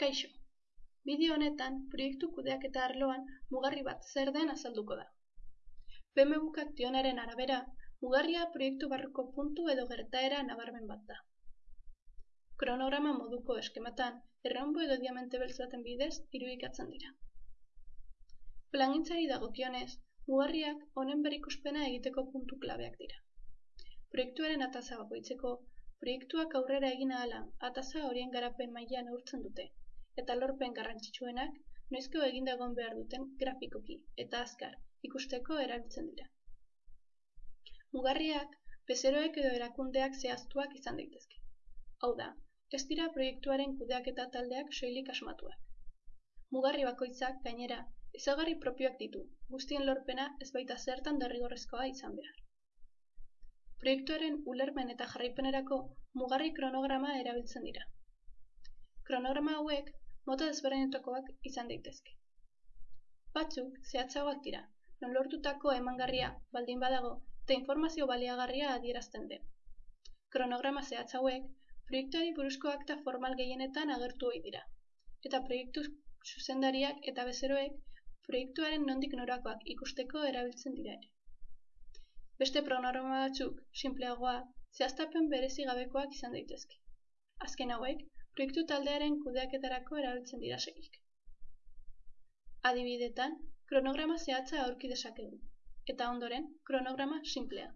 Kaixo, bideo honetan proiektu kudeaketa arloan mugarri bat zer den azalduko da. PMBukak dionaren arabera, mugarria proiektu barruko puntu edo gertaera nabarmen bat da. Kronograma moduko eskematan, erraunbo edo diamante beltzaten bidez irudikatzen dira. Plangintzari dagokionez, mugarriak honen berikuspena egiteko puntu klabeak dira. Proiektuaren ataza bakoitzeko, proiektuak aurrera egin ahala, ataza horien garapen mailan neurtzen dute, eta lorpen garrantzitsuenak noizko eginda egon behar duten grafikoki eta azkar ikusteko erabiltzen dira. Mugarriak, bezeroek edo erakundeak zehaztuak izan daitezke. Hau da, ez dira proiektuaren kudeaketa taldeak soilik asmatuak. Mugarri bakoitzak, gainera, ezaugarri propioak ditu, guztien lorpena ez baita zertan derrigorrezkoa izan behar. Proiektuaren ulermen eta jarraipenerako mugarri kronograma erabiltzen dira. Kronograma hauek mota desberdinetakoak izan daitezke. Batzuk zehatzagoak dira, non lortutako emangarria baldin badago eta informazio baliagarria adierazten den. Kronograma zehatz hauek proiektuari buruzko akta formal gehienetan agertu ohi dira. Eta proiektu zuzendariak eta bezeroek proiektuaren nondik norakoak ikusteko erabiltzen dira ere. Beste kronograma batzuk, simpleagoa, zehaztapen berezi gabekoak izan daitezke. Azken hauek, proiektu taldearen kudeaketarako erabiltzen dira segik. Adibidetan, kronograma zehatza aurki dezakegu, eta ondoren, kronograma simplea.